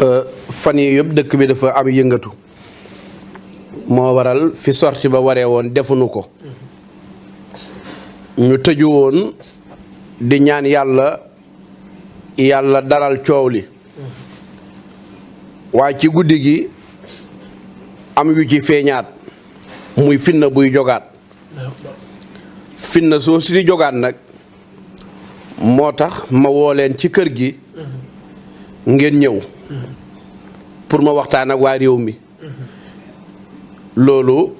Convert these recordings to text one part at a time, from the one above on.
euh, fan yi yëpp dëkk bi dafa am yëngatu moo waral fi sorti ba waree woon defuñu ko ñu tëju woon di ñaan yàlla yàlla daral coow li waaye ci guddi gi am yu ci feeñaat muy finna buy jogaat finna soo si di jogaat nag moo tax ma woo leen ci kër gi ngeen ñëw pour ma waxtaan ak waa réew mi loolu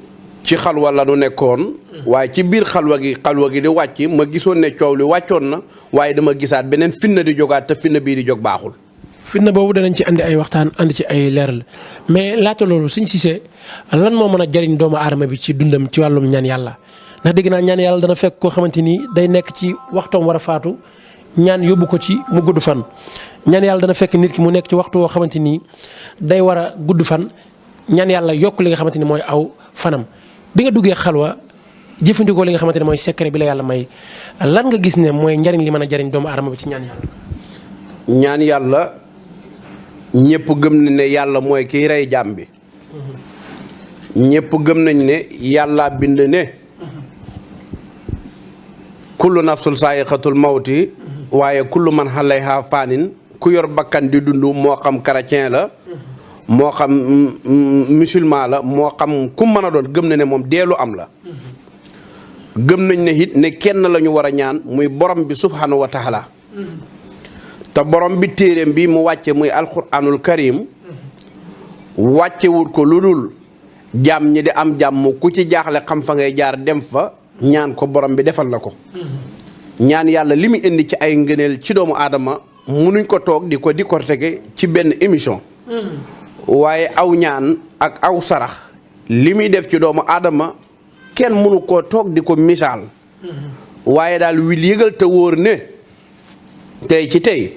ci xalwa la nu nekkoon waaye ci biir xalwa gi xalwa gi di wàcc ma gisoon ne coow li wàccoon na waaye dama gisaat beneen finna di jógaat te finna bii di jóg baaxul fitna boobu danañ ci andi ay waxtaan andi ci ay leeral mais laata loolu suñ Cissé lan moo mën a jariñ doomu aadama bi ci dundam ci wàllum ñaan yàlla ndax dégg naa ñaan yàlla dana fekk koo xamante ni day nekk ci waxtoom war a faatu ñaan yóbbu ko ci mu gudd fan. ñaan yàlla dana fekk nit ki mu nekk ci waxtu woo xamante ni day war a gudd fan ñaan yàlla yokk li nga xamante ni mooy aw fanam bi nga duggee xalwa jëfandikoo li nga xamante ne mooy secret bi la yàlla may lan nga gis ne mooy njariñ li mën a jariñ doomu aadama bi ci ñaan yàlla. ñaan yàlla ñëpp gëm nañ ne yàlla mooy kiy rey jaam bi ñëpp gëm nañ ne yàlla bind ne kullu nafsul saayiqatul mawti waaye kullu man xalayha faanin ku yor bakkan di dund moo xam chrétien la moo xam mm, mm, musulman la moo xam ku mën a doon gëm na ne moom deelu am la gëm nañ ne it ne kenn la ñu war a ñaan muy borom bi subhanahu wa taala te borom bi téeréem bi mu wàcce muy alquranul karim wàccewut ko lu dul jàmm ñi di am jàmm ku ci jaaxle xam fa ngay jaar dem fa ñaan ko borom bi defal la ko ñaan yàlla li mu indi ci ay ngëneel ci doomu aadama munuñ ko toog di ko di ko tege ci benn émission waaye aw ñaan ak aw sarax li muy def ci doomu aadama kenn mënu koo toog di ko misaal waaye daal wil yëgal te wóor ne tey ci tey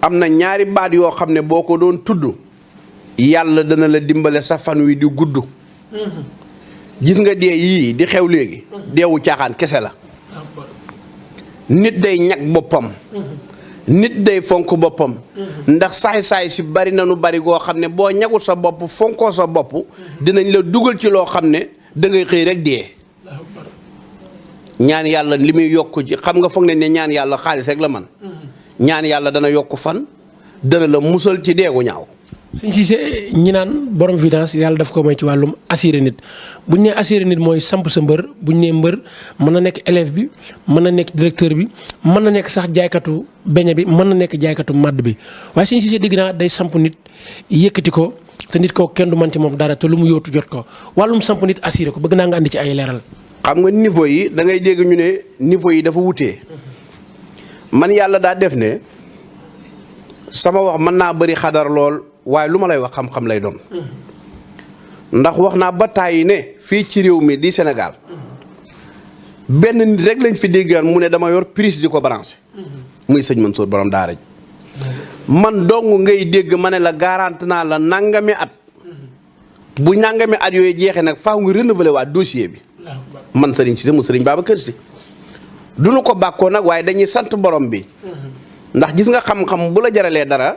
am na ñaari baat yoo xam ne boo ko doon tudd yàlla dana la dimbale sa fan wi di gudd mm-hmm. gis nga dee yii di xew léegi mm-hmm. deewu caaxaan kese la nit day ñag boppam mm-hmm. nit day fonk boppam ndax saay-saay si bari na nu bari goo xam ne boo ñagul sa bopp fonkoo sa bopp dinañ la dugal ci loo xam ne dangay xëy rek dee ñaan yàlla li muy yokk ji xam nga foog nañ ne ñaan yàlla xaalis rek la man mm-hmm. ñaan yàlla dana yokk fan dana la musal ci deegu ñaaw. suñ Cissé ñi naan borom finance yàlla daf ko may ci wàllum assuré nit bu ñu nee assuré nit mooy samp sa mbër bu ñu nee mbër mën na nekk élève bi mën na nekk directeur bi mën na nekk sax jaaykatu beñe bi mën na nekk jaaykatu màdd bi waaye suñ Cissé dégg naa day samp nit yëkkati ko. te nit kooku kenn du man ci moom dara te lu mu yootu jot ko wàllum samp nit assuré ko bëgg naa nga andi ci ay leeral. xam nga niveau yi da ngay dégg ñu ne niveau yi dafa wutee man yàlla daa def ne sama wax mën naa bari xadar lool waaye lu ma lay wax xam-xam lay doon ndax wax naa ba tàyyi ne fii ci réew mi di Sénégal benn nit rek lañ fi déggaan mu ne dama yor prise di ko branché. Mm-hmm. muy sëñ Mansour borom daara ji man dong ngay dégg ma ne la garante naa la nangami at bu nangami at yooyu jeexee nag faaw nga renouveler waa dossier bi man sëriñ si mu sëriñ Babacar Si du nu ko bàkkoo nag waaye dañuy sant borom bi ndax gis nga xam-xam bu la jaralee dara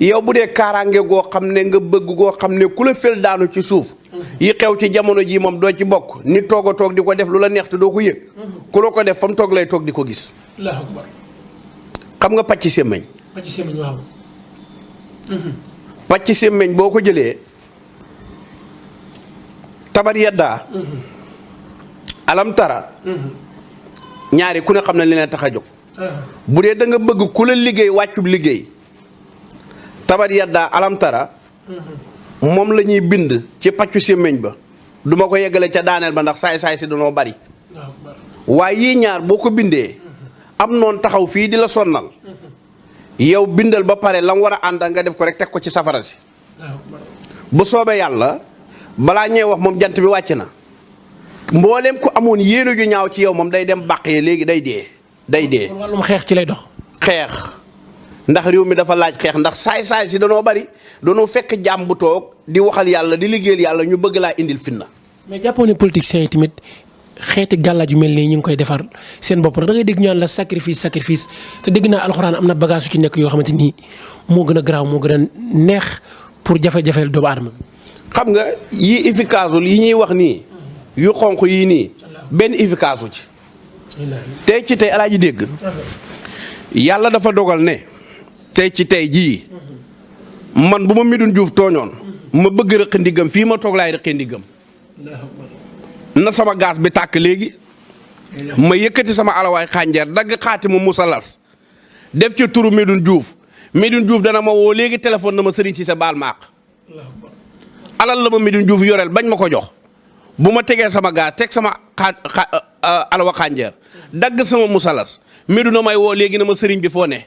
yow bu dee kaaraange goo xam ne nga bëgg goo xam ne ku la fël daanu ci suuf yi xew ci jamono ji moom doo ci bokk nit toog a toog di ko def lu la neex te doo ko yëg ku la ko def fa mu toog lay toog di ko gis xam nga pàcc semmeñ pàcc semmeñ waaw mhm. pàcc semmeñ boo ko jëlee tabar yaddaa mhm. alam tara mhm. ñaari ku ne xam ne li leen tax a jóg bu dee da nga bëgg ku la liggéey wàccub liggéey tabat yaddaa alamtara moom la ñuy bind ci pàccu sémmiñ ba duma ko yeggale ca daaneel ba ndax saay-saay si danoo bari waaye yii ñaar boo ko bindee am noon taxaw fii di la sonnal yow bindal ba pare lam war a ànd nga def ko rek teg ko ci safara si bu soobee yàlla balaa ñee wax moom jant bi wàcc na mbooleem ku amoon yéene ju ñaaw ci yow moom day dem bàq yi léegi day dee day dee. wàllum xeex ci lay dox. xeex ndax réew mi dafa laaj xeex ndax saay-saay si danoo bari danoo fekk jàmm bu toog di waxal yàlla di liggéeyal yàlla ñu bëgg laa indil fitna. mais jàppoon ne politiciens yi tamit xeeti gàllaaj yu mel nii ñu ngi koy defar seen bopp da ngay dégg ñaan la sacrifice sacrifice te dégg naa alxuraan am na bagage su ci nekk yoo xamante ni moo gën a garaaw moo gën a neex pour jafe-jafeel doomu aadama xam nga yi efficace yi ñuy wax nii yu xonq yi nii benn efficace ci tey ci tey alaaji dégg yàlla dafa dogal ne tey ci tey jii man bu ma Medoune Diouf tooñoon ma bëgg rëq ndiggam fii ma toog laay rëqee ndiggam na sama gaas bi tàkk léegi ma yëkkati sama alawaay xànjar dagg xaati ma musalas def ca turu Medoune Diouf Medoune Diouf dana ma woo léegi téléphone na ma sëriñ si sa baal maaq alal la ma Medoune Diouf yoreel bañ ma ko jox bu ma tegee sama gaa teg sama xaa euh, euh, alawa xànjar dagg sama musalas Medoune may woo léegi na ma sëriñ bi foo ne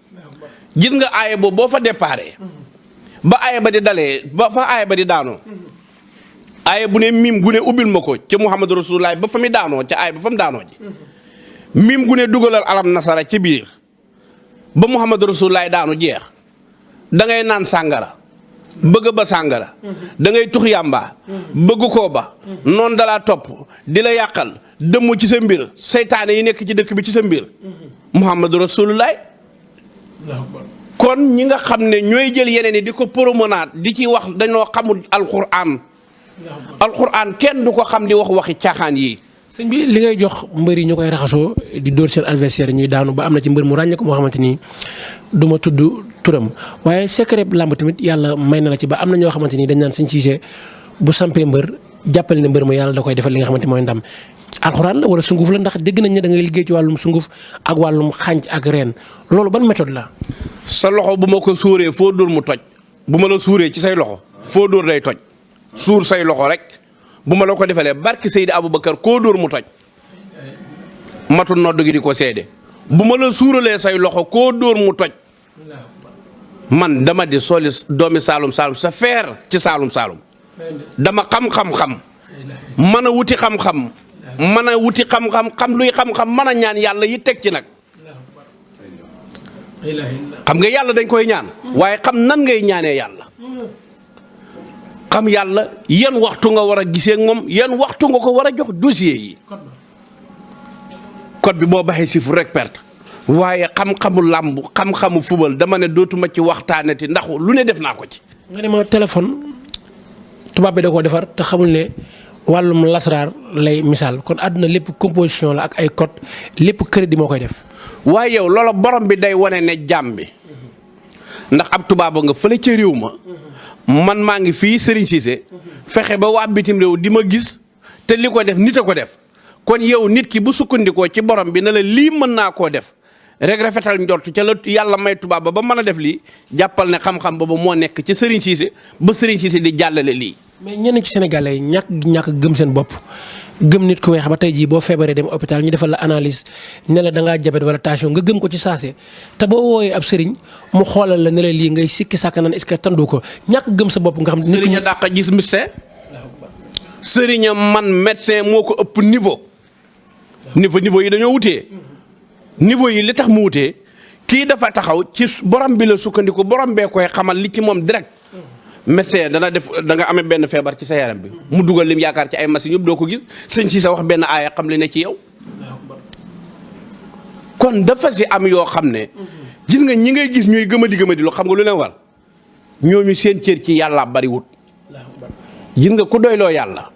gis nga aaya boobu boo fa déparé ba aaya ba di dalee ba fa aaya ba di daanoo aaya bu ne miim gu ne ubbil ma ko ca Muhammadu Rasulullah ba fa mi daanoo ca aaya ba fa mu daanoo ji miim gu ne dugalal alam nasara ci biir ba Muhammadu Rasulullah daanu jeex da ngay naan sàngara bëgg ba sàngara da ngay tux yàmbaa bëgg koo ba noonu dalaa topp di la yàqal dëmm ci sa mbir seytaane yi nekk ci dëkk bi ci sa mbir muhammadu rasulullaay kon ñi nga xam ne ñooy jël yeneen yi di ko promenade di ci wax dañoo xamul alquran alquran kenn du ko xam di wax waxi caaxaan yi sëñ bi li ngay jox mbër yi ñu koy raxasoo di dóor seen adversaire ñuy daanu ba am na ci mbër mu ràññee ko moo xamante ni du ma tudd turam waaye secret làmb tamit yàlla may na la ci ba am na ñoo xamante ni dañ naan sëñ Cissé bu sampee mbër jàppale ne mbër mu yàlla da koy defal li nga xamante mooy ndam alxuraan la wala sunguf la ndax dégg nañ ne da ngay liggéey ci wàllum sunguf ak wàllum xànc ak reen loolu ban méthode la. sa loxo bu ma ko suuree foo dóor mu toj bu ma la suuree ci say loxo foo dóor day toj suur say loxo rek bu ma la ko defalee barki Seydi Aboubacar koo dóor mu toj matul nodd gi di ko seede bu ma la suuralee say loxo koo dóor mu toj man dama di soli doomi Saalum Saalum sa feer ci Saalum Saalum. dama xam xam-xam mën a wuti xam-xam mën a wuti xam-xam xam luy xam-xam mën a ñaan yàlla yi teg ci nag xam nga yàlla dañ koy ñaan waaye xam nan ngay ñaanee yàlla xam yàlla yan waxtu nga war a gisee moom yan waxtu nga ko war a jox dossier yi code bi boo baxee chiffre rek perte waaye xam-xamu làmb xam-xamu fubal dama ne dootuma ci waxtaanati ndax lu ne def naa ko ci. nga ne ma téléphone tubaab bi da koo defar te xamul ne wàllum lasraar lay misaal kon àdduna lépp composition la ak ay code lépp crédit moo koy def. waaye yow loola borom bi day wane ne jàmm bi ndax ab tubaab nga fële ca réew ma man maa ngi fii Serigne Cissé fexe ba waa bitim réew di ma gis. te li ko def nit a ko def kon yow nit ki bu sukkandikoo ci borom bi na la lii mën naa koo def rek rafetal njort ca la yàlla may tubaab ba ba mën a def lii jàppal ne xam-xam boobu moo nekk ci Serigne Cissé ba Serigne Cissé di jàllale lii. mais ñenn ci sénégalais ñàkk ñàkk gëm seen bopp gëm nit ku weex ba tey jii boo feebaree dem hôpital ñu defal la analyse ne la da ngaa jabet wala tension nga gëm ko ci saase te boo wooyee ab sëriñ mu xoolal la ne la lii ngay sikki sàkk naan est-ce que tandoo ko ñàkk gëm sa bopp nga xam. sëriñ a dàq gis sëriñam man médecin moo ko ëpp niveau niveau niveau yi dañoo wutee niveau yi li tax mu wutee kii dafa taxaw ci borom bi la sukkandiku borom bee koy xamal li ci moom direct médecin dana def da nga amee benn feebar ci sa yaram bi mu dugal lim yaakaar ci ay machines yëpp doo ko gis sëñ si sa wax benn aaya xam li ne ci yow kon dafa si am yoo xam ne gis nga ñi ngay gis ñuy gëmadi gëmadi lu xam nga lu leen war ñooñu seen cër ci yàlla bariwut gis nga ku doyloo yàlla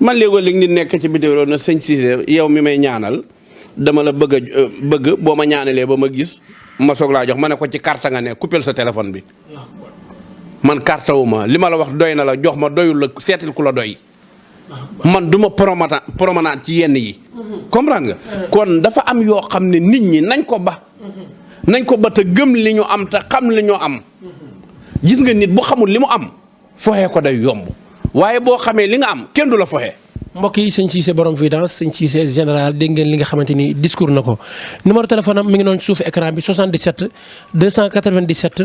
man léegoo léeg nit nekk ci bitim réew na sëñ Cissé yow mi may ñaanal dama la bëgg a euh, bëgg boo ma ñaanalee ba ma gis ma soog laa jox ma ne ko ci carte nga ne coupé sa téléphone bi man carte wu ma li ma la wax doy na la jox ma doyul la seetil ku la doy man du ma promata promenade ci yenn yi. Mhm. comprendre nga. Mhm. kon dafa am yoo xam ne nit ñi nañ ko ba. Mhm. nañ ko ba te gëm li ñu am te xam li ñu am. gis nga nit bu xamul li mu am foxee ko day yomb waaye boo xamee li nga am kenn du la foxee. mbokk yi sëñ Cissé borom Vidance sëñ Cissé général dégg ngeen li nga xamante ni discours na ko numéro téléphone am mi ngi noonu suuf écran bi 77 297.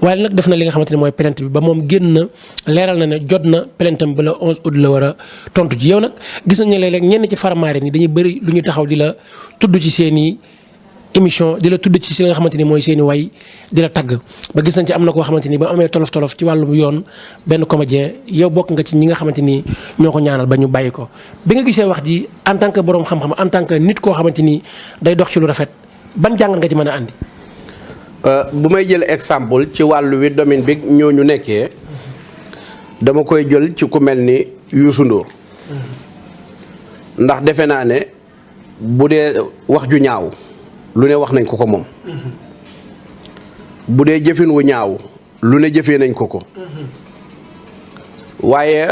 waaye nag def na li nga xamante ne mooy plainte bi ba moom génn na leeral na ne jot na plainte am ba le 11 août la war a tontu ji yow nag gis nañu ne léeg-léeg ñenn ci faramaare ni dañuy bëri lu ñu taxaw di la tudd ci seen i émission di la tudd ci si li nga xamante ni mooy seen i way di la tagg ba gis nañ ci am na koo xamante ni ba amee tolof tolof ci wàllum yoon benn comédien yow bokk nga ci ñi nga xamante ni ñoo ko ñaanal ba ñu bàyyi ko bi nga gisee wax ji en tant que borom xam-xam en tant que nit koo xamante ni day dox ci lu rafet. ban jàngat nga ci mën a andi. Euh, bu may jël exemple ci wàllu wi domaine bi ñoo ñu nekkee dama koy jël ci ku mel ni Youssou Ndour ndax defe naa ne bu dee wax ju ñaaw lu ne wax nañ ko ko moom bu dee jëfin wu ñaaw lu ne jëfee nañ ko ko waaye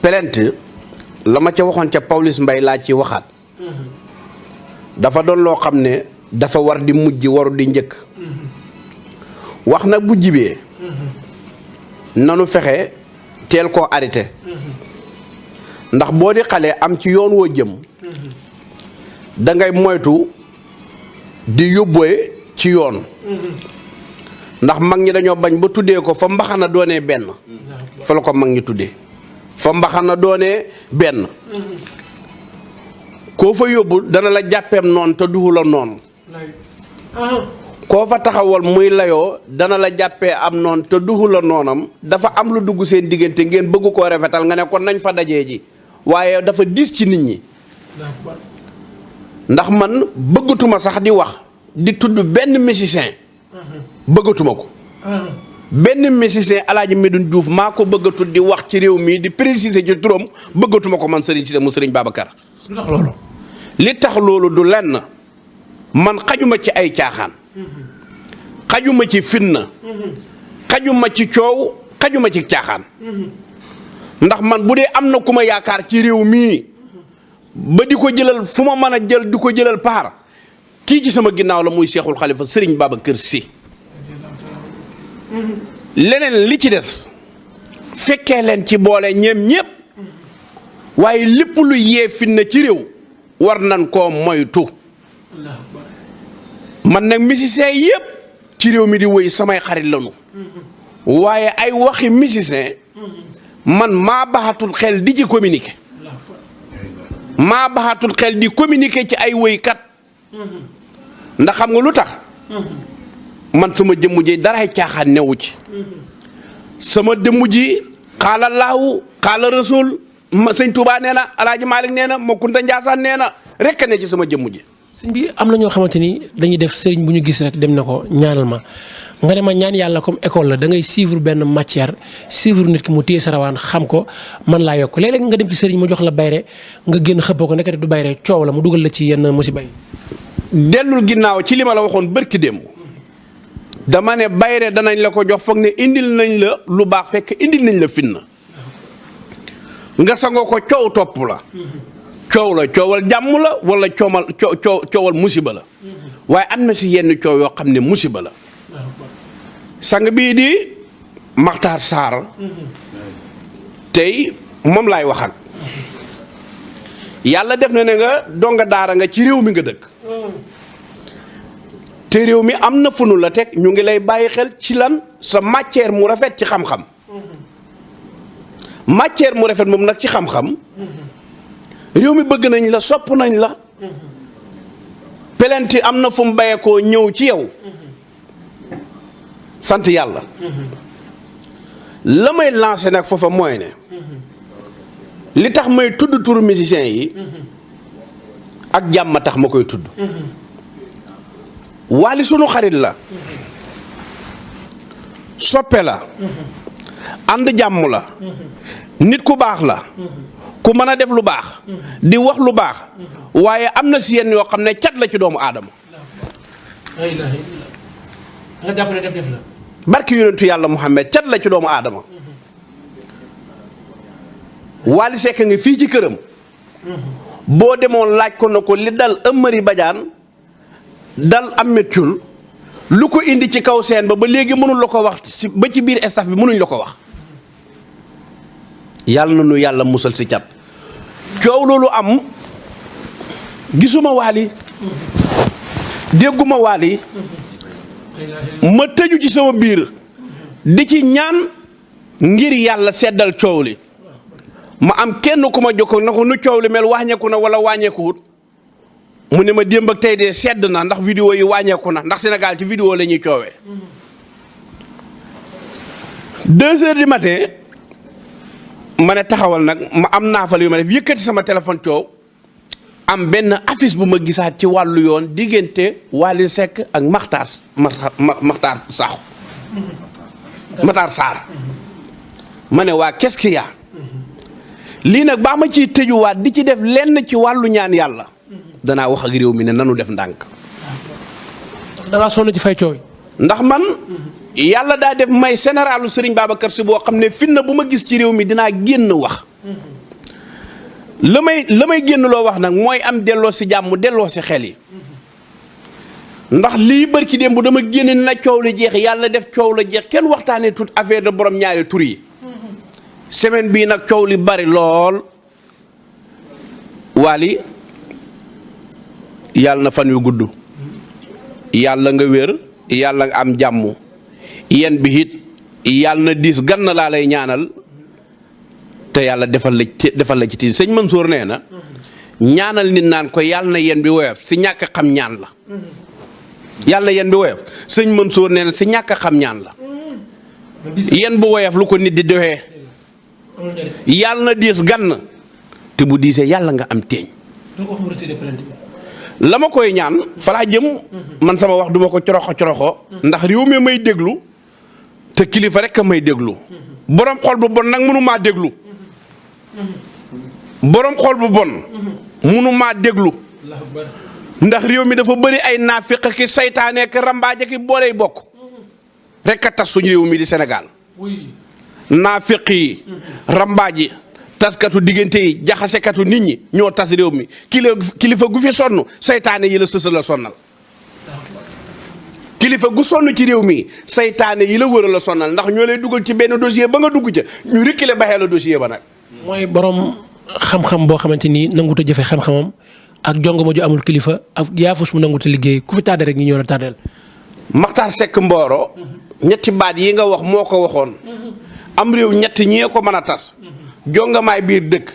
plainte la ma ca waxoon ca Pawlish mbay laa ci waxaat dafa doon loo xam ne dafa war di mujj waru di njëkk wax nag bu jibee nanu fexe teel koo arrêté ndax boo di xale am ci yoon woo jëm dangay moytu di yóbbooye ci yoon ndax mag ñi dañoo bañ ba tuddee ko fa mbaxana doonee benn fa la ko mag ñi tuddee fa mbaxana doonee benn koo fa yóbbu dana la jàppeem noon te duhu la noon koo fa taxawal muy layoo dana la jàppee am noon te duhu la noonam dafa am lu dugg seen diggante ngeen bëgg koo rafetal nga ne kon nañ fa dajee ji waaye dafa diis ci nit ñi ndax man bëggatuma sax di wax di tudd benn musicien bëggatuma ko benn musicien alaaji Medoune Diouf maa ko bëggatul di wax ci réew mii di préciser ci turam bëggatuma ko man Serigne Cissé mu Serigne Babacar lu tax loolu li tax loolu du lenn man xajuma ci ay caaxaan xajuma ci fitna xajuma ci coow xajuma ci caaxaan ndax man bu dee am na ku ma yaakaar ci réew mii ba di ko jëlal fu ma mën a jël di ko jëlal paar kii ci sama ginnaaw la muy seexul xalifa sëriñ kër si leneen li ci des fekkee leen ci boole ñeem ñépp waaye lépp lu yee fitna ci réew war nan koo moytu man nag musicien yëpp ci réew mi di woy samay xarit lanu waaye ay waxi musicien man maa baxatul xel di ci communiquer maa baxatul xel di communiquer ci ay woykat ndax xam nga lu tax man sama jëmm ji dara caaxaan newu ci sama jëmm ji xaala laahu xaala rasul ma sëñ Touba nee na Alaaji Malick nee na Makunta Njaasaan nee na rek ne ci sama jëmm ji. sëñ bi am na ñoo xamante ni dañuy def sëriñ bu ñu gis rek dem na ko ñaanal ma nga ne ma ñaan yàlla comme école la da ngay suivre benn matière suivre nit ki mu téye sa rawaan xam ko man laa yokk léeg-léeg nga dem ci sëriñ mu jox la bayre nga génn xëppoo ko nekkati du bayre coow la mu dugal la ci yenn musiba yi. dellul ginnaaw ci li ma la waxoon bërki démb dama ne bayre danañ la ko jox foog ne indil nañ la lu baax fekk indil nañ la fitna nga sangoo ko coow topp la coow la coowal jàmm la wala coomal coo coowal musiba la waaye am na si yenn coow yoo xam ne musiba la sang bii di Maxtaar Saar tey moom laay waxal yàlla def na ne nga donga daara nga ci réew mi nga dëkk te réew mi am na funu la teg ñu ngi lay bàyyi xel ci lan sa matière mu rafet ci xam-xam matière mu rafet moom nag ci xam-xam réew mi bëgg nañ la sopp nañ la pelenti am na fu mu bayekoo ñëw ci yow sant yàlla la may lancé nag foofa mooy ne li tax may tudd turu musicien yi ak jàmm tax ma koy tudd Wally sunu xarit la soppe la ànd jàmm la nit ku baax la ku mën a def lu baax di wax lu baax waaye am na si yenn yoo xam ne cat la ci doomu aadama nga jàpp ne def def la barki yonentu yàlla Muhammad cat la ci doomu aadama Wally Seck nga fii ci këram boo demoon laaj ko na ko li dal Amary Badiane dal Ameth Thiul lu ko indi ci kaw seen ba ba léegi mënul la ko wax ba ci biir staff bi mënuñ la ko wax yàlla na nu yàlla musal si cat coow loolu am gisuma waali dégguma waali ma tëju ci sama biir di ci ñaan ngir yàlla seddal coow li ma am kenn ku ma jokkoo na ko nu coow li mel wàññeeku na wala wàññeekuwut mu ne ma démb ak tey de sedd na ndax vidéo yi wàññeeku na ndax Sénégal ci vidéo la ñuy coowee. deux heures du matin ma ne taxawal nag ma am naafal yu ma def yëkkati sama téléphone coow am benn affiche bu ma gisaat ci wàllu yoon diggante Wally Seck ak Makhtar Makhtar Sakho Makhtar Sarr ma ne waa qu'est-ce lii nag baa ma ciy tëjuwaat di ci def lenn ci wàllu ñaan yàlla danaa wax ak réew mi ne nanu def ndànk. da ngaa sonn ci fay coow ndax man yàlla daa def may généralu Serigne Babacar Sy boo xam ne fitna bu ma gis ci réew mi dinaa génn wax. la may la may génn loo wax nag mooy am delloo si jàmm delloo si xel yi. ndax lii bër ci démb dama génne na coow la jeex yàlla def coow la jeex kenn waxtaanee tout affaire de borom ñaari tur yi semaine bii nag coow li bari lool waali yàlla na fan yu gudd yàlla nga wér yàlla nga am jàmm yen bi it yàlla na diis ganna laa lay ñaanal te yàlla defal la ci defal la ci tiin sëñ Mansour nee na ñaanal nit naan ko yàlla na yen bi woyof si ñàkk xam ñaan la yàlla na yen bi woyof sëñ Mansour nee na si ñàkk xam ñaan la yen bu woyof lu ko nit di doxee yàlla na diis gann te bu diisee yàlla nga am teeñ la ma koy ñaan falaa jëm man sama wax duma ko coroxo coroxo ndax réew mi may déglu te kilifa rek a may déglu. borom xol bu bon nag mënu maa déglu. borom xol bu bon. mënu maa déglu. ndax réew mi dafa bëri ay naafiq ki saytaane ki rambaaje ki booley bokk. rek a tas suñu réew mi di Sénégal. naafiq yi. rambaaj yi taskatu diggante yi jaxasekatu nit ñi ñoo tas réew mi kilifa gu fi sonn saytaane yi la sësa la sonnal. kilifa gu sonn ci réew mi saytaane yi la wër la sonnal ndax ñoo lay dugal ci benn dossier ba nga dugg ca ñu reculer baxee la dossier ba nag. mooy borom xam-xam boo xamante ni nangut a jëfe xam-xamam ak jongoma ju amul kilifa ak yaafus mu nangut a liggéey ku fi tardé rek ñu ñëw la tardeel. Maxtaar Sekk Mboro. ñetti baat yi nga wax moo ko waxoon. am réew ñetti ñee ko mën a tas. jongamaay biir dëkk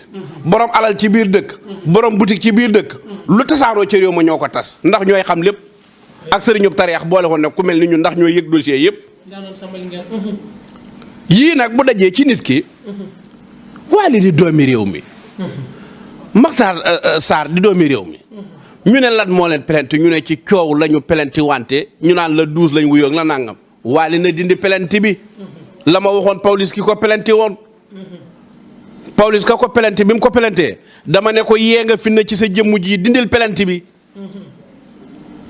borom alal ci biir dëkk borom boutique ci biir dëkk lu tasaaroo ci réew ma ñoo ko tas ndax ñooy xam lépp ak sëriñub tariyax boole woon nag ku mel ni ñun ndax ñooy yëg dossier yëpp yii nag bu dajee ci nit ki waali di doomi réew mi Maxtaar euh, euh, Sarr di doomi réew mi ñu ne lan moo leen plainte ñu ne ci coow lañu ñu plainte wante ñu naan la douze lañ wuyoo la nangam waali na dindi pelenti bi la ma waxoon Pawlish ki ko pelenti woon Pawlish ka ko pelenti bi mu ko pelentee dama ne ko yee nga finna ci sa jëmm ji dindil pelenti bi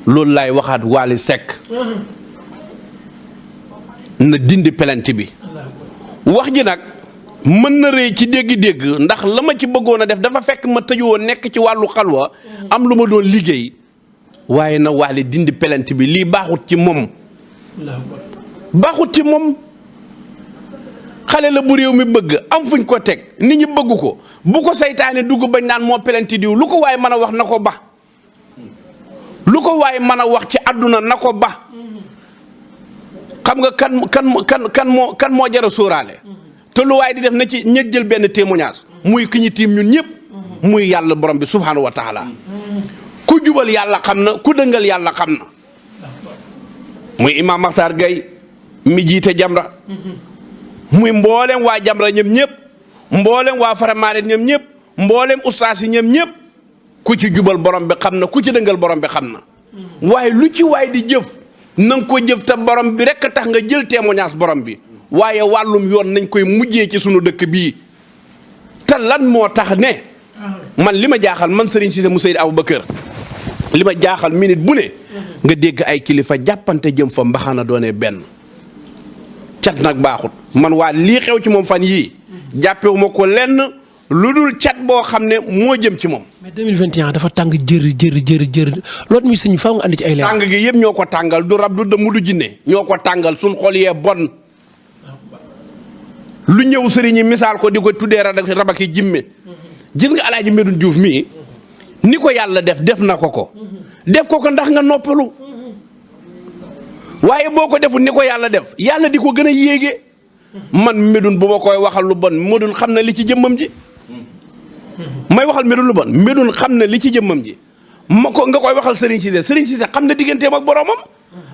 loolu laay waxaat waali sekk na dindi pelenti bi wax ji nag mën na rëy ci dégg-dégg ndax la ma ci bëggoon a def dafa fekk ma tëju woon nekk ci wàllu xalwa am lu ma doon liggéey waaye na waali dindi pelent bi lii baaxut ci moom baaxut ci moom xale la bu réew mi bëgg am fuñ ko teg nit ñi bëgg ko bu ko seytaane dugg bañ naan moo pelent diw lu ko waaye mën a wax na ko ba lu ko waaye mën a wax ci àdduna na ko ba xam nga kan kan kan kan moo kan moo jar a sóoraale te lu waaye di def na ci ña jël benn témoignage muy ki ñu tiim ñun ñëpp muy yàlla borom bi subhaanahu wa taala ku jubal yàlla xam na ku dëngal yàlla xam na muy imam Makhtar Gueye mi jiite Jamra muy mboolem waa Jamra ñoom ñëpp mboolem waa Faramaren ñoom ñëpp mboolem ustaas yi ñoom ñëpp ku ci jubal borom bi xam na ku ci dëngal borom bi xam na waaye lu ci waay di jëf na nga ko jëf te borom bi rek tax nga jël témoignage borom bi waaye wàllum yoon nañ koy mujjee ci sunu dëkk bii te lan moo tax ne man li ma jaaxal man Serigne Cissé mu Seydi Aboubacar li ma jaaxal minute bu ne nga dégg ay kilifa jàppante jëm fa mbaxana doone benn cat nag baaxut man waa lii xew ci moom fan yii jàppewuma ko lenn lu dul cat boo xam ne moo jëm ci moom. mais 2021 dafa tàng jër jër jër jër loolu muy sëñ faaw nga andi ci ay leer. tàng gi yëpp ñoo ko tàngal du rab du dëmm du jinne ñoo ko tàngal suñ xol yee bon lu ñëw sëriñ yi misaal ko di ko tuddee rabaki jimme gis nga alaaji Medoune Diouf mii ni ko yàlla def def na ko ko def ko ko ndax nga noppalu waaye boo ko deful ni ko yàlla def yàlla di ko gën a yéege man Médoune bu ma koy waxal lu bon Médoune xam na li ci jëmmam ji may waxal Médoune lu bon Médoune xam na li ci jëmmam ji ma ko nga koy waxal Serigne Cissé Serigne Cissé xam na digganteem ak boromam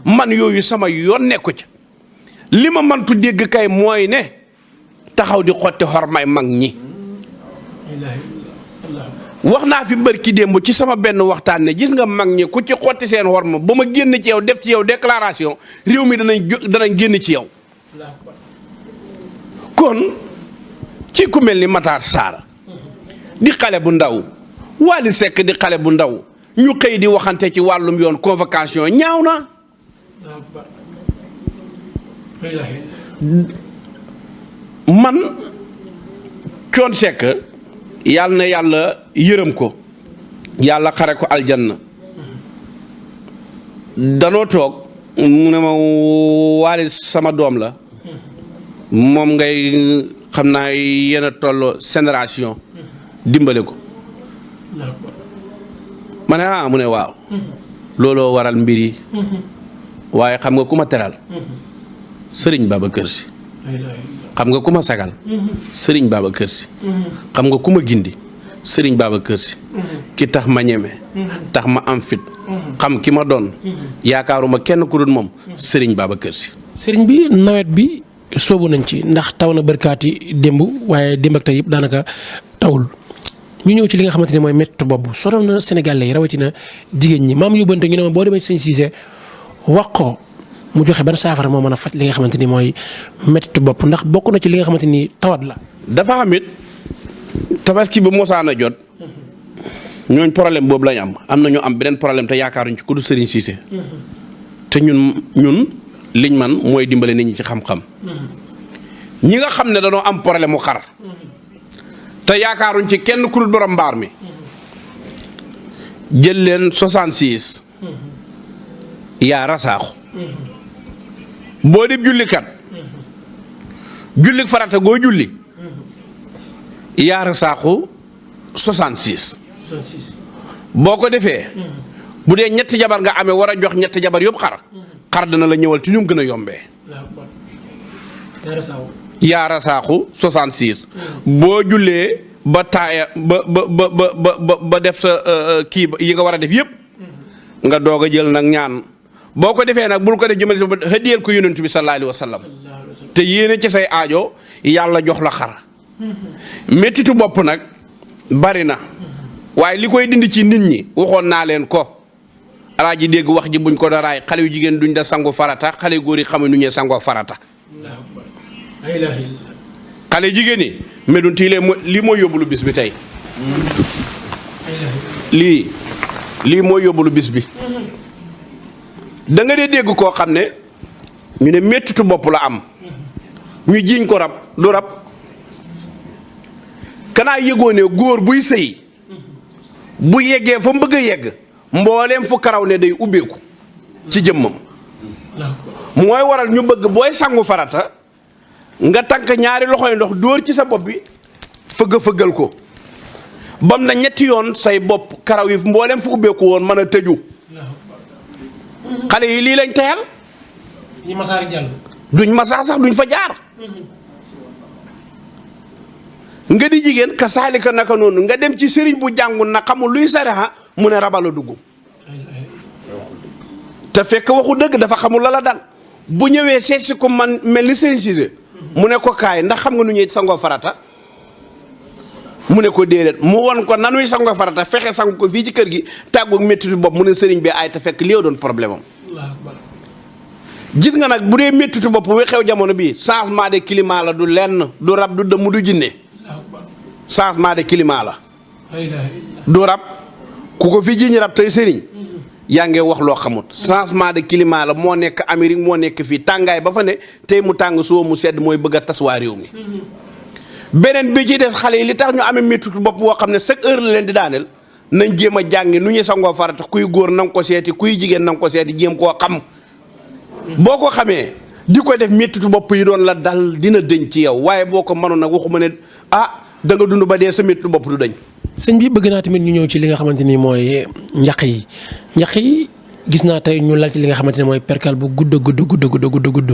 man yooyu sama yoon nekku ci li ma mantu dégg kay mooy ne taxaw di xotti xormay mag ñi wax naa fi bërki démb ci sama benn waxtaan ne gis nga mag ñi ku ci xotti seen xorma ba ma génn ci yow def ci yow déclaration réew mi danañ danañ génn ci yow kon ci ku mel ni Matar Sarr di xale bu ndaw Wally Seck di xale bu ndaw ñu xëy di waxante ci wàllum yoon convocation ñaaw na man coon sekk yàlla na yàlla yërëm ko yàlla xare ko aljanna danoo toog mu ne ma waali sama doom la moom ngay xam naa yéen a tolloo génération dimbale ko ma ne ah mu ne waaw looloo waral mbir yi waaye xam nga ku ma teral sëriñ Babacar Si xam nga ku ma sagal sëriñ Babacar Si xam nga ku ma gindi sëriñ Babacar Si ki tax ma ñeme tax ma am fit xam ki ma doon yaakaaruma kenn ku dul moom sëriñ Babacar Si sëriñ bi nawet bi soobu nañ ci ndax taw na barkaati démb waaye démb ak tey yëpp daanaka tawul ñu ñëw ci li nga xamante ne mooy métti boobu sonal na Sénégalais yi rawatina jigéen ñi maam yóbbante ñu ne ma boo demee ci sëñ Cissé wax ko mu joxe ban saafara moo mën a faj li nga xamante ni mooy méttitu bopp ndax bokk na ci li nga xamante ni tawat la. dafa am it tabaski bu mosaan a jot ñooñ problème boobu lañ am am na ñu am beneen problème te yaakaaruñ ci ku du Serigne Cissé te ñun ñun liñ man mooy dimbale nit ñi ci xam-xam ñi nga xam ne dañoo am problème mu xar te yaakaaruñ ci kenn ku dul borom mbaar mi jël leen 66. yaa rasaaxu boo dib jullikat jullik farata goo julli yaa rasaaxu 66 boo ko defee bu dee ñetti jabar nga amee war a jox ñetti jabar yëpp xar xar dana la ñëwal ci ñu gën a yombee yaara saaxu 66 boo jullee ba taaya ba ba ba ba ba def sa euh, euh, kii yi nga war a def yëpp nga doog a jël nag ñaan boo ko defee nag bul ko def jëmale ba hëddiyal ko yonent bi sallallahu alayhi wa sallam te yéene ci say aajo yàlla jox la xar méttitu bopp nag bari na waaye li koy dindi ci nit ñi waxoon naa leen ko alaaji dégg wax ji buñ ko da raay xale yu jigéen duñ da sangu farata xale góor yi xamuñ nu ñee sangoo farata xale jigéen yi medun tii lii mooy yóbbulu bis bi tey lii lii mooy yóbbulu bis bi da nga dee dégg koo xam ne ñu ne mettitu bopp la am ñu jiiñ ko rab du rab kanaa yëgoo ne góor buy sëy bu yeggee fa mu bëgg a yegg mbooleem fu karaw ne day ubbeeku ci jëmmam mooy waral ñu bëgg booy sangu farata nga tànk ñaari loxoy ndox dóor ci sa bopp bi fëgg fëggal ko bam na ñetti yoon say bopp karaw yi mbooleem fu ubbeeku woon mën a tëju xale yi lii lañ teyal ñi masaar jàll. duñ masaar sax duñ fa jaar. Mhm. nga di jigéen ka saalika naka noonu nga dem ci sëriñ bu jàngul na xamul luy sariha mu ne rabal a dugg. te fekk waxu dëgg dafa xamul la la dal bu ñëwee seet si ko man mel ni sëriñ Cissé mu ne ko kaay ndax xam nga nu ñuy sangoo farata. mu ne ko déedéet mu won ko nanuy sango farata fexe sang ko fii ci kër gi tàggu métti bopp mu ne sëriñ bi ay te fekk li doon problème am gis nga nag bu dee méttitu bopp wi xew jamono bi changement de climat la du lenn du rab du dëmm du jinne changement de climat la du rab ku ko fi jiñ rab tey sëriñ yaa ngi wax loo xamut changement de climat la moo nekk Amérique moo nekk fii tàngaay ba fa ne tey mu tàng suba mu sedd mooy bëgg a tas waa réew mi beneen bi ci des xale yi li tax ñu amee méttitu bopp boo xam ne chaque heure la leen di daaneel nañ jéem a jàngi nu ñuy sangoo farata kuy góor na ko seeti kuy jigéen na ko seeti jéem koo xam boo ko xamee di ko def méttitu bopp yi doon la dal dina dëñ ci yow waaye boo ko mënoon nag waxuma ne ah da nga dund ba dee sa méttitu bopp du dëñ. sëñ bi bëgg naa tamit ñu ñëw ci li nga xamante ni mooy njaq yi njaq yi gis naa tey ñu lal ci li nga xamante ne mooy perkal bu gudd gudd gudd gudd gudd gudd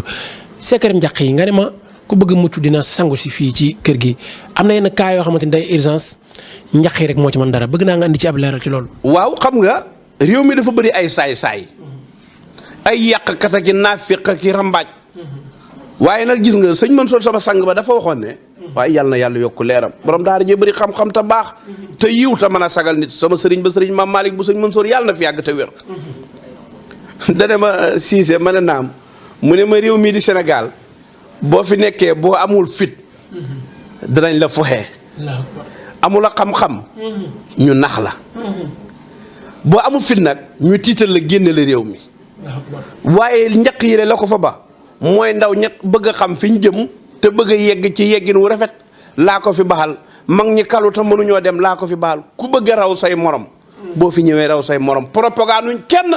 secret njaq yi nga ne ma ku bëgg mucc dina sangu si fii ci kër gi am na yenn cas yoo xamante ni day urgence njaq yi rek moo ci mën dara bëgg naa nga indi ci ab leeral ci loolu. waaw xam nga réew mi dafa bëri ay saay-saay ay yàqkat ak i naafiq ak i rambaaj waaye nag gis nga sëñ Mansour sama sang ba dafa waxoon ne waaye yàlla na yàlla yokk leeram borom daara jee bëri xam-xam te baax te yiw te mën a sagal nit sama sëriñ ba sëriñ maam Malick bu sëñ Mansour yàlla na fi yàgg te wér dane ma siise ma ne naam mu ne ma réew mii di Sénégal boo fi nekkee boo amul fit danañ la foxee amul a xam-xam ñu nax la boo amul fit nag ñu tiital la génne la réew mi waaye njaq yi la ko fa ba mooy ndaw ñaq bëgg a xam fi ñu jëm te bëgg a yegg ci yeggin wu rafet laa ko fi baxal mag ñi kalu te mënuñoo dem laa ko fi baxal ku bëgg a raw say morom boo fi ñëwee raw say morom propagande nuñ kenn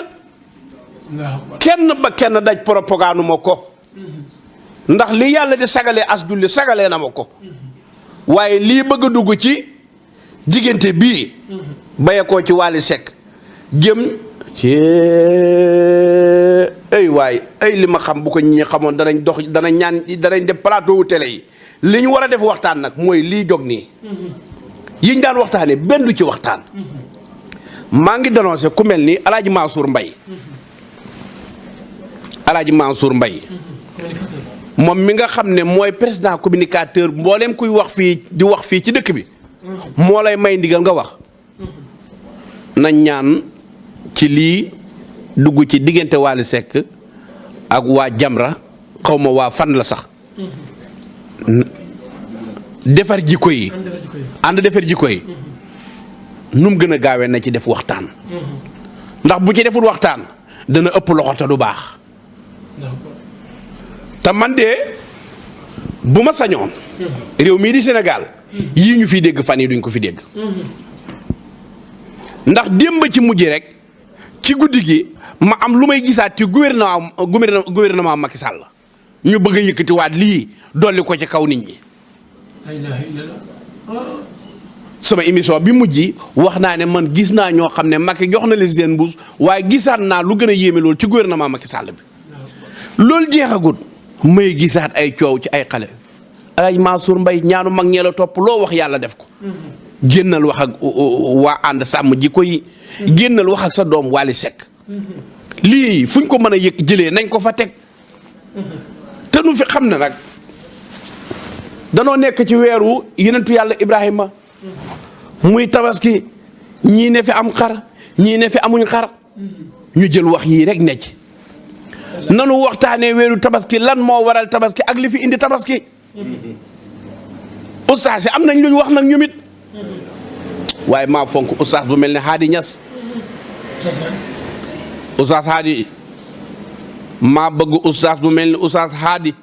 kenn ba kenn daj propagande ma ko ndax li yàlla di sagalee as julli sagalee na ma ko waaye lii bëgg a dugg ci diggante bii bayekoo ci Wally Seck jëm ay waay ay li ma xam bu ko ñi xamoon danañ dox danañ ñaan danañ def plateau wu télé yi li ñu war a def waxtaan nag mooy lii jog nii. yiñ daan waxtaanee benn du ci waxtaan. maa ngi dénoncé ku mel ni El Hadj Mansour Mbaye. El Hadj Mansour Mbaye. moom mi nga xam ne mooy président communicateur mbooleem kuy wax fii di wax fii ci dëkk bi. moo lay may ndigal nga wax. nañ ñaan ci lii dugg ci diggante Wally Seck ak waa Jamra xaw ma waa fan la sax defar jikko yi ànd defar jikko yi nu mu gën a gaawee na ci def waxtaan ndax bu ci deful waxtaan dana ëpp loxo te du baax te man de bu ma sañoon. réew mii di Sénégal. yii ñu fiy dégg fan yi duñ ko fi dégg. ndax démb ci mujj rek ci guddi gi ma am lu may gisaat ci gouvernement gouvernement Macky Sall ñu bëgg a yëkkatiwaat lii dolli ko ci kaw nit ñi. sama émission bi mujj wax naa ne man gis naa ñoo xam ne Macky jox na leen seen mbuus waaye gisaat naa lu gën a yéeme loolu ci gouvernement Macky Sall bi loolu jeexagut may gisaat ay coow ci ay xale ay Mansour Mbaye ñaanu mag ñee la topp loo wax yàlla def ko génnal wax ak waa ànd sàmm ji koy génnal wax ak sa doom Wally Seck lii fuñ ko mën a yëg jëlee nañ ko fa teg te nu fi xam ne nag danoo nekk ci weeru yenentu yàlla Ibrahima muy tabaski ñii ne fi am xar ñii ne fi amuñ xar ñu jël wax yii rek ne ci nanu waxtaanee weeru tabaski lan moo waral tabaski ak li fi indi tabaski ustaas yi am nañ lu ñu wax nag ñoom it waaye maa fonk ustaas bu mel ne Hadi Niass ustaas Hadi maa bëgg ustaas bu mel ni ustaas Hadi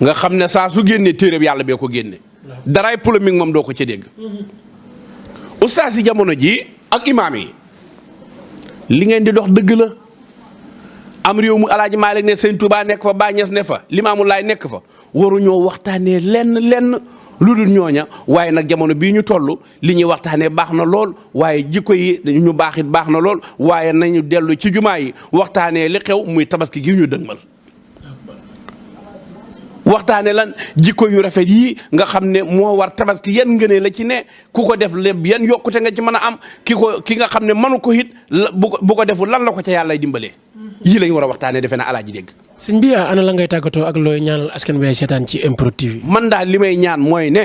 nga xam ne saa su génnee téeréb yàlla bee ko génne daraay polémique moom doo ko ci dégg ustaas yi jamono ji ak imaam yi li ngeen di dox dëgg la am réew mu alaaji Maalik ne sëñ Touba nekk fa Baay Ñas ne fa Limaamu Laay nekk fa waruñoo waxtaanee lenn lenn lu dul ñooña waaye nag jamono bii ñu toll li ñuy waxtaanee baax na lool waaye jikko yi ñu baax it baax na lool waaye nañu dellu ci jumaa yi waxtaanee li xew muy tabaski gi ñu dëgmal waxtaane lan jikko yu rafet yii nga xam ne moo war tabaski yan ngënee la ci ne ku ko def lépp yan yokkute nga ci mën a am ki ko ki nga xam ne mënu ko it bu ko bu ko deful lan la ko ca yàlla dimbalee yii lañ war a waxtaanee defe naa alaaji dégg. sëñ bi ana la ngay tàggatoo ak looy ñaanal askan wi seetaan ci MPROD TV. man daal li may ñaan mooy ne.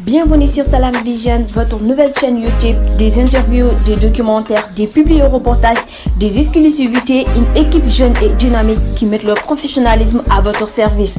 Bienvenue sur Salam Vision, votre nouvelle chaîne YouTube, des interviews, des documentaires, des publiés reportages des exclusivités, une équipe jeune et dynamique qui met leur professionnalisme à votre service.